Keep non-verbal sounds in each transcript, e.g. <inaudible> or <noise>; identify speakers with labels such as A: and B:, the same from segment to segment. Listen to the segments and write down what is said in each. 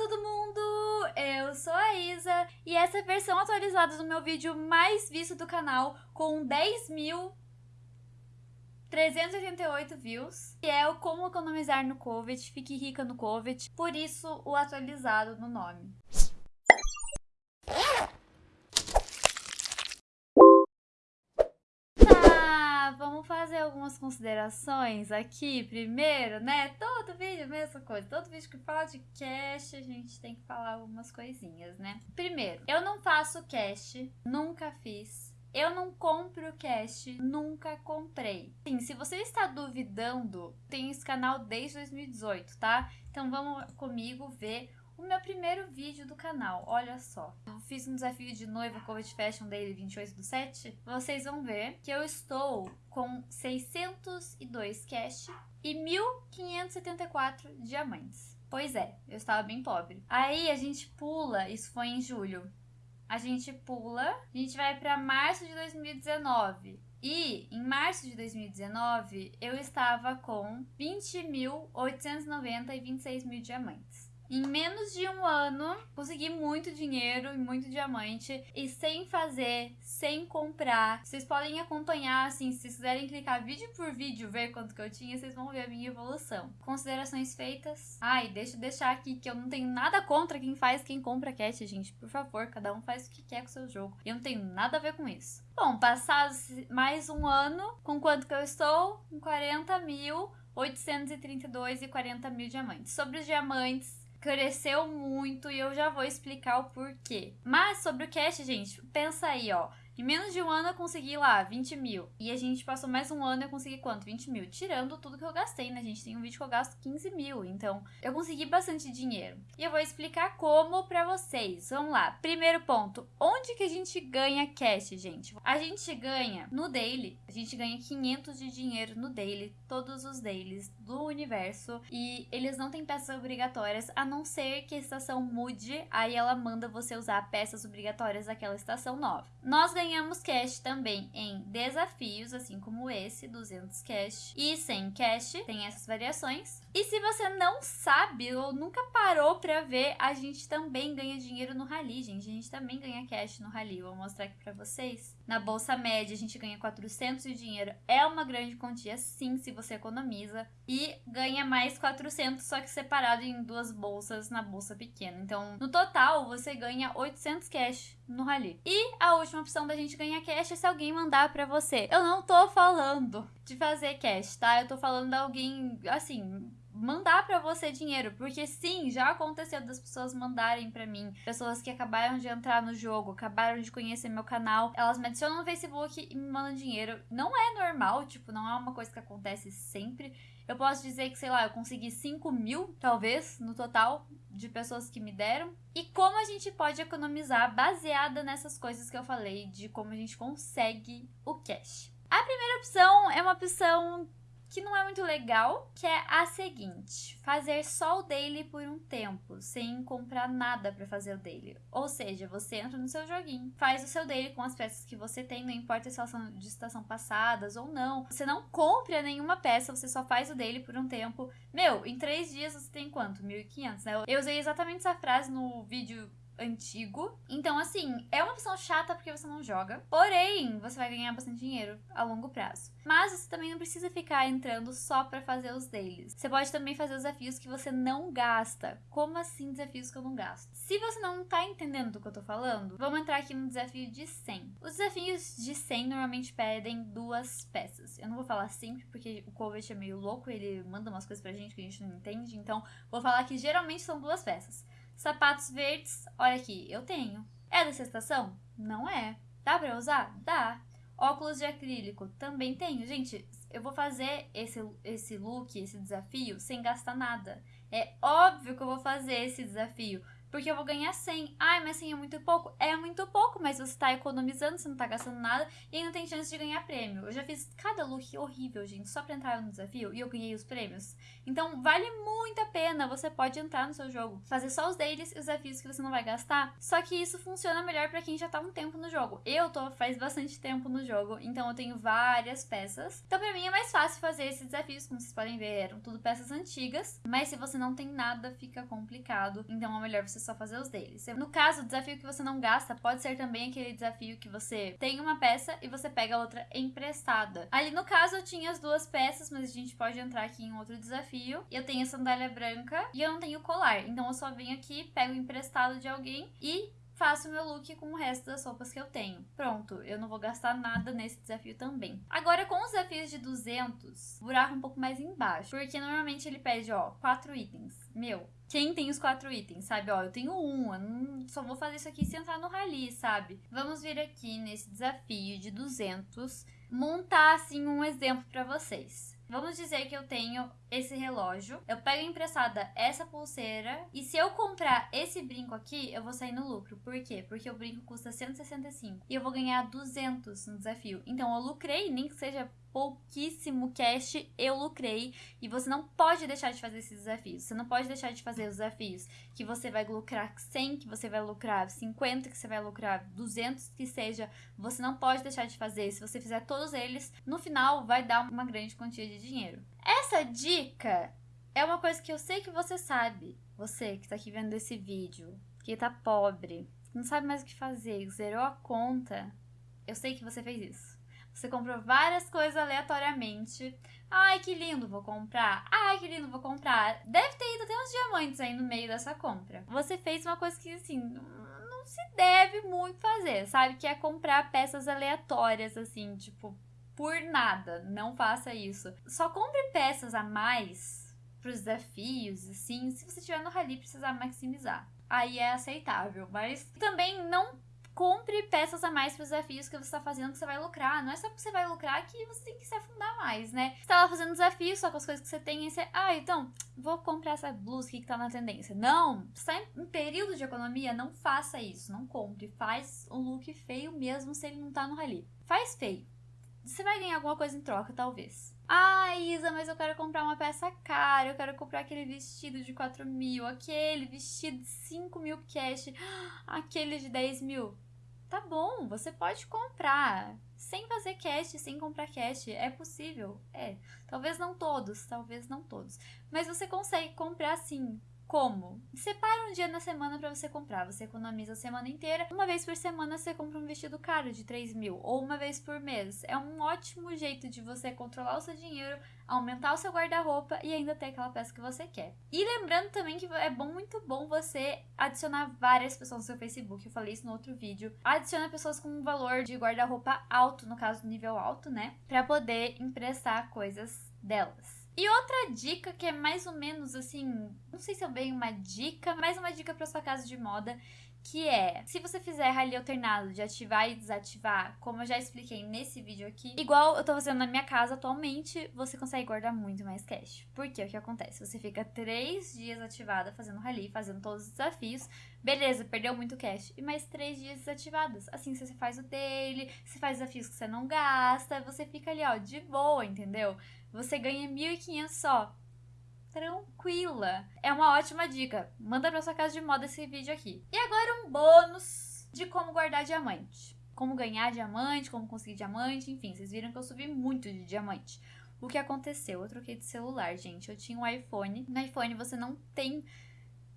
A: todo mundo! Eu sou a Isa e essa é a versão atualizada do meu vídeo mais visto do canal com 10 mil 388 views, que é o como economizar no COVID, fique rica no COVID, por isso o atualizado no nome. vamos fazer algumas considerações aqui primeiro, né? Todo vídeo, mesma coisa. Todo vídeo que fala de cash, a gente tem que falar algumas coisinhas, né? Primeiro, eu não faço cash, nunca fiz. Eu não compro cash, nunca comprei. Sim, se você está duvidando, tem esse canal desde 2018, tá? Então vamos comigo ver o meu primeiro vídeo do canal, olha só. Eu fiz um desafio de noiva Covid Fashion Daily 28 do 7. Vocês vão ver que eu estou com 602 cash e 1.574 diamantes. Pois é, eu estava bem pobre. Aí a gente pula, isso foi em julho. A gente pula, a gente vai para março de 2019. E em março de 2019 eu estava com 20.890 e 26 mil diamantes. Em menos de um ano, consegui muito dinheiro e muito diamante. E sem fazer, sem comprar. Vocês podem acompanhar, assim, se vocês quiserem clicar vídeo por vídeo, ver quanto que eu tinha, vocês vão ver a minha evolução. Considerações feitas. Ai, deixa eu deixar aqui que eu não tenho nada contra quem faz, quem compra cat, gente. Por favor, cada um faz o que quer com o seu jogo. Eu não tenho nada a ver com isso. Bom, passados mais um ano, com quanto que eu estou? Com 40 mil. 832 e 40 mil diamantes. Sobre os diamantes, cresceu muito e eu já vou explicar o porquê. Mas sobre o cash, gente, pensa aí, ó. Em menos de um ano eu consegui lá 20 mil. E a gente passou mais um ano e eu consegui quanto? 20 mil. Tirando tudo que eu gastei, né? Gente tem um vídeo que eu gasto 15 mil. Então, eu consegui bastante dinheiro. E eu vou explicar como pra vocês. Vamos lá. Primeiro ponto. Onde que a gente ganha cash, gente? A gente ganha no daily. A gente ganha 500 de dinheiro no daily. Todos os dailies do universo. E eles não têm peças obrigatórias, a não ser que a estação mude. Aí ela manda você usar peças obrigatórias daquela estação nova. Nós ganhamos ganhamos cash também em desafios, assim como esse, 200 cash. E sem cash, tem essas variações. E se você não sabe ou nunca parou pra ver, a gente também ganha dinheiro no Rally, gente. A gente também ganha cash no Rally. Vou mostrar aqui pra vocês. Na bolsa média, a gente ganha 400 de dinheiro. É uma grande quantia, sim, se você economiza. E ganha mais 400, só que separado em duas bolsas na bolsa pequena. Então, no total, você ganha 800 cash no Rally. E a última opção da gente ganhar cash é se alguém mandar pra você. Eu não tô falando de fazer cash, tá? Eu tô falando de alguém, assim, mandar para você dinheiro, porque sim, já aconteceu das pessoas mandarem para mim, pessoas que acabaram de entrar no jogo, acabaram de conhecer meu canal, elas me adicionam no Facebook e me mandam dinheiro. Não é normal, tipo, não é uma coisa que acontece sempre. Eu posso dizer que, sei lá, eu consegui 5 mil, talvez, no total, de pessoas que me deram. E como a gente pode economizar baseada nessas coisas que eu falei, de como a gente consegue o cash. A primeira opção é uma opção que não é muito legal, que é a seguinte: fazer só o daily por um tempo, sem comprar nada para fazer o daily. Ou seja, você entra no seu joguinho, faz o seu daily com as peças que você tem, não importa se elas são de estação passadas ou não. Você não compra nenhuma peça, você só faz o daily por um tempo. Meu, em três dias você tem quanto? 1.500, né? Eu usei exatamente essa frase no vídeo antigo. Então, assim, é uma opção chata porque você não joga. Porém, você vai ganhar bastante dinheiro a longo prazo. Mas você também não precisa ficar entrando só para fazer os deles. Você pode também fazer os desafios que você não gasta. Como assim desafios que eu não gasto? Se você não tá entendendo do que eu tô falando, vamos entrar aqui no desafio de 100. Os desafios de 100 normalmente pedem duas peças. Eu não vou falar sempre porque o Covet é meio louco, ele manda umas coisas pra gente que a gente não entende. Então, vou falar que geralmente são duas peças. Sapatos verdes, olha aqui, eu tenho. É dessa estação? Não é. Dá pra usar? Dá. Óculos de acrílico, também tenho. Gente, eu vou fazer esse, esse look, esse desafio, sem gastar nada. É óbvio que eu vou fazer esse desafio. Porque eu vou ganhar 100. Ai, mas 100 é muito pouco? É muito pouco, mas você tá economizando, você não tá gastando nada e ainda tem chance de ganhar prêmio. Eu já fiz cada look horrível, gente, só pra entrar no desafio e eu ganhei os prêmios. Então, vale muito a pena. Você pode entrar no seu jogo, fazer só os deles e os desafios que você não vai gastar. Só que isso funciona melhor para quem já tá um tempo no jogo. Eu tô faz bastante tempo no jogo, então eu tenho várias peças. Então, pra mim é mais fácil fazer esses desafios, como vocês podem ver, eram tudo peças antigas. Mas se você não tem nada, fica complicado. Então é melhor você só fazer os deles. No caso, o desafio que você não gasta pode ser também aquele desafio que você tem uma peça e você pega outra emprestada. Ali no caso eu tinha as duas peças, mas a gente pode entrar aqui em outro desafio. Eu tenho a sandália branca e eu não tenho colar. Então eu só venho aqui, pego emprestado de alguém e faço o meu look com o resto das roupas que eu tenho. Pronto, eu não vou gastar nada nesse desafio também. Agora, com os desafios de 200, buraco um pouco mais embaixo, porque normalmente ele pede, ó, quatro itens. Meu, quem tem os quatro itens, sabe? Ó, eu tenho um, eu não, só vou fazer isso aqui se entrar no rally, sabe? Vamos vir aqui nesse desafio de 200, montar, assim, um exemplo para vocês. Vamos dizer que eu tenho esse relógio, eu pego emprestada essa pulseira e se eu comprar esse brinco aqui, eu vou sair no lucro. Por quê? Porque o brinco custa 165 e eu vou ganhar 200 no desafio. Então eu lucrei, nem que seja pouquíssimo cash eu lucrei e você não pode deixar de fazer esses desafios. Você não pode deixar de fazer os desafios que você vai lucrar 100, que você vai lucrar 50, que você vai lucrar 200, que seja. Você não pode deixar de fazer. Se você fizer todos eles, no final vai dar uma grande quantia de dinheiro. Essa dica é uma coisa que eu sei que você sabe. Você que tá aqui vendo esse vídeo, que tá pobre, não sabe mais o que fazer, zerou a conta. Eu sei que você fez isso. Você comprou várias coisas aleatoriamente. Ai, que lindo, vou comprar. Ai, que lindo, vou comprar. Deve ter ido até uns diamantes aí no meio dessa compra. Você fez uma coisa que, assim, não se deve muito fazer, sabe? Que é comprar peças aleatórias, assim, tipo, por nada. Não faça isso. Só compre peças a mais pros desafios, assim, se você tiver no rally precisar maximizar. Aí é aceitável, mas também não compre peças a mais para os desafios que você está fazendo que você vai lucrar. Não é só porque você vai lucrar que você tem que se afundar mais, né? Você tá lá fazendo desafio só com as coisas que você tem e você, ah, então, vou comprar essa blusa aqui que tá na tendência. Não, você tá em período de economia, não faça isso, não compre. Faz um look feio mesmo se ele não tá no rally. Faz feio. Você vai ganhar alguma coisa em troca, talvez. Ah, Isa, mas eu quero comprar uma peça cara. Eu quero comprar aquele vestido de 4 mil, aquele vestido de 5 mil cash, <gasps> aquele de 10 mil. Tá bom, você pode comprar sem fazer cash, sem comprar cash. É possível, é. Talvez não todos, talvez não todos. Mas você consegue comprar sim. Como? Separa um dia na semana para você comprar. Você economiza a semana inteira. Uma vez por semana você compra um vestido caro de 3 mil. Ou uma vez por mês. É um ótimo jeito de você controlar o seu dinheiro, aumentar o seu guarda-roupa e ainda ter aquela peça que você quer. E lembrando também que é bom, muito bom você adicionar várias pessoas no seu Facebook. Eu falei isso no outro vídeo. Adiciona pessoas com um valor de guarda-roupa alto, no caso, nível alto, né? Para poder emprestar coisas delas. E outra dica que é mais ou menos assim, não sei se é bem uma dica, mas uma dica para sua casa de moda, que é, se você fizer rally alternado de ativar e desativar, como eu já expliquei nesse vídeo aqui, igual eu tô fazendo na minha casa atualmente, você consegue guardar muito mais cash. Porque o que acontece? Você fica três dias ativada fazendo rally, fazendo todos os desafios, beleza, perdeu muito cash, e mais três dias desativados. Assim, você faz o dele, você faz desafios que você não gasta, você fica ali, ó, de boa, entendeu? Você ganha 1.500 só. Tranquila. É uma ótima dica. Manda pra sua casa de moda esse vídeo aqui. E agora um bônus de como guardar diamante. Como ganhar diamante, como conseguir diamante, enfim, vocês viram que eu subi muito de diamante. O que aconteceu? Eu troquei de celular, gente. Eu tinha um iPhone. No iPhone você não tem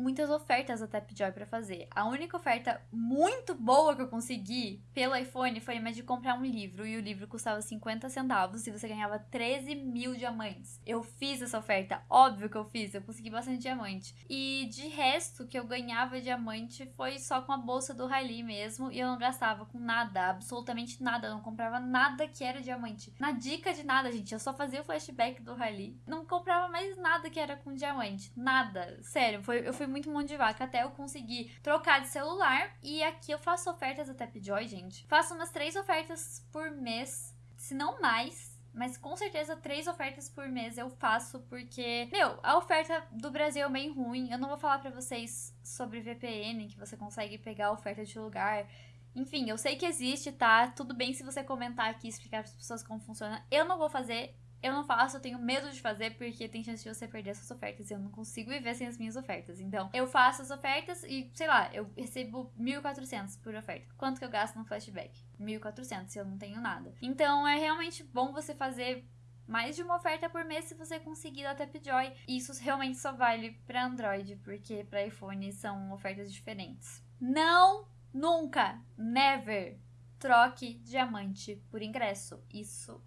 A: muitas ofertas da Tapjoy para fazer. A única oferta muito boa que eu consegui pelo iPhone foi uma de comprar um livro e o livro custava 50 centavos e você ganhava 13 mil diamantes. Eu fiz essa oferta, óbvio que eu fiz, eu consegui bastante diamante. E de resto, que eu ganhava diamante foi só com a bolsa do Rally mesmo e eu não gastava com nada, absolutamente nada, eu não comprava nada que era diamante. Na dica de nada, gente, eu só fazia o flashback do Rally, não comprava mais nada que era com diamante, nada, sério, foi, eu fui muito mão de vaca até eu conseguir trocar de celular. E aqui eu faço ofertas da Tapjoy, gente. Faço umas três ofertas por mês, se não mais. Mas com certeza três ofertas por mês eu faço porque, meu, a oferta do Brasil é bem ruim. Eu não vou falar para vocês sobre VPN, que você consegue pegar a oferta de lugar. Enfim, eu sei que existe, tá? Tudo bem se você comentar aqui, explicar para as pessoas como funciona. Eu não vou fazer, eu não faço, eu tenho medo de fazer porque tem chance de você perder suas ofertas e eu não consigo viver sem as minhas ofertas. Então, eu faço as ofertas e, sei lá, eu recebo 1.400 por oferta. Quanto que eu gasto no flashback? 1.400 se eu não tenho nada. Então, é realmente bom você fazer mais de uma oferta por mês se você conseguir da Tapjoy. Isso realmente só vale para Android, porque para iPhone são ofertas diferentes. Não, nunca, never troque diamante por ingresso. Isso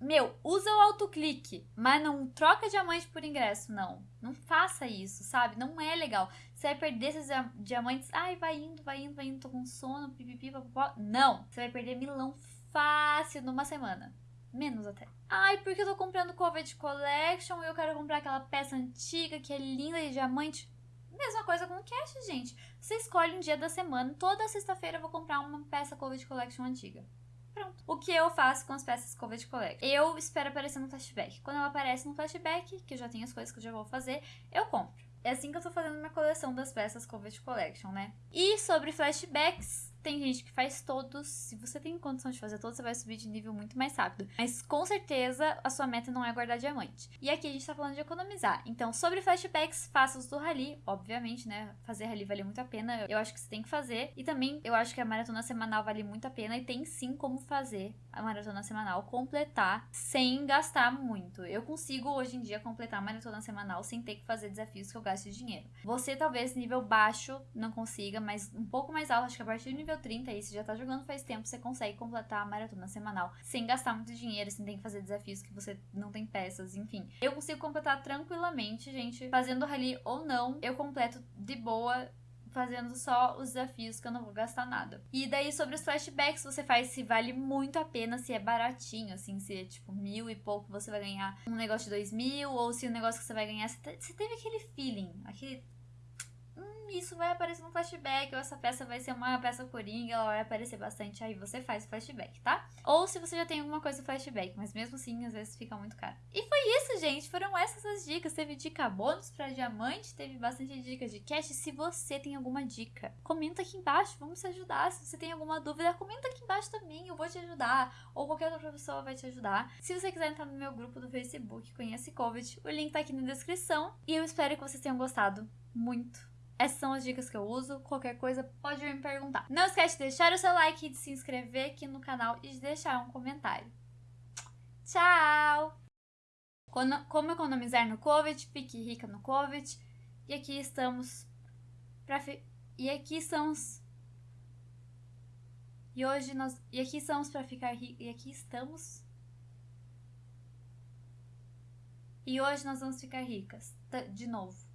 A: meu, usa o autoclique, mas não troca diamante por ingresso, não. Não faça isso, sabe? Não é legal. Você vai perder esses diamantes. Ai, vai indo, vai indo, vai indo, tô com sono, pipipi. Não! Você vai perder milão fácil numa semana. Menos até. Ai, porque eu tô comprando Covid Collection e eu quero comprar aquela peça antiga que é linda de diamante. Mesma coisa com o cash, gente. Você escolhe um dia da semana. Toda sexta-feira eu vou comprar uma peça Covid Collection antiga. Pronto. O que eu faço com as peças Covet Collect? Eu espero aparecer no flashback. Quando ela aparece no flashback, que eu já tenho as coisas que eu já vou fazer, eu compro. É assim que eu tô fazendo minha coleção das peças Covet Collection, né? E sobre flashbacks, tem gente que faz todos. Se você tem condição de fazer todos, você vai subir de nível muito mais rápido. Mas com certeza a sua meta não é guardar diamante. E aqui a gente tá falando de economizar. Então, sobre flashbacks, faça os do rally. Obviamente, né? Fazer rally vale muito a pena. Eu acho que você tem que fazer. E também eu acho que a maratona semanal vale muito a pena. E tem sim como fazer a maratona semanal completar sem gastar muito. Eu consigo hoje em dia completar a maratona semanal sem ter que fazer desafios que eu gaste dinheiro. Você talvez nível baixo não consiga, mas um pouco mais alto, acho que a partir do nível nível 30 aí, você já tá jogando faz tempo, você consegue completar a maratona semanal sem gastar muito dinheiro, sem ter que fazer desafios que você não tem peças, enfim. Eu consigo completar tranquilamente, gente, fazendo rally ou não, eu completo de boa fazendo só os desafios que eu não vou gastar nada. E daí sobre os flashbacks você faz se vale muito a pena, se é baratinho, assim, se é tipo mil e pouco você vai ganhar um negócio de dois mil, ou se o negócio que você vai ganhar, você teve aquele feeling, aquele isso vai aparecer no flashback, ou essa peça vai ser uma peça coringa, ela vai aparecer bastante, aí você faz o flashback, tá? Ou se você já tem alguma coisa no flashback, mas mesmo assim, às vezes fica muito caro. E foi isso, gente, foram essas as dicas. Teve dica bônus pra diamante, teve bastante dicas de cash. Se você tem alguma dica, comenta aqui embaixo, vamos se ajudar. Se você tem alguma dúvida, comenta aqui embaixo também, eu vou te ajudar, ou qualquer outra pessoa vai te ajudar. Se você quiser entrar no meu grupo do Facebook, conhece Covid, o link tá aqui na descrição. E eu espero que vocês tenham gostado muito essas são as dicas que eu uso. Qualquer coisa pode me perguntar. Não esquece de deixar o seu like, de se inscrever aqui no canal e de deixar um comentário. Tchau! Como economizar no Covid? Fique rica no Covid. E aqui estamos para fi... e aqui estamos e hoje nós e aqui estamos para ficar ricos e aqui estamos e hoje nós vamos ficar ricas de novo.